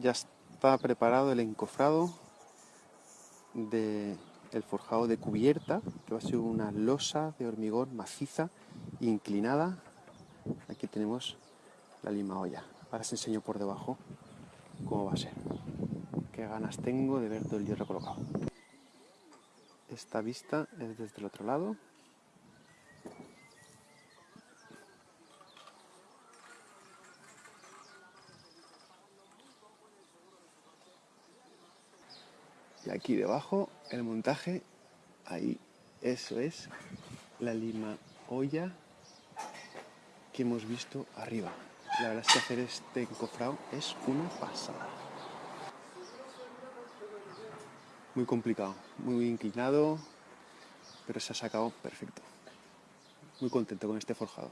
ya está preparado el encofrado del forjado de cubierta, que va a ser una losa de hormigón maciza, inclinada. Aquí tenemos la lima olla. Ahora os enseño por debajo cómo va a ser. Qué ganas tengo de ver todo el hierro colocado. Esta vista es desde el otro lado. Y aquí debajo el montaje, ahí, eso es la lima olla que hemos visto arriba. La verdad es que hacer este encofrado es una pasada. Muy complicado, muy inclinado, pero se ha sacado perfecto. Muy contento con este forjado.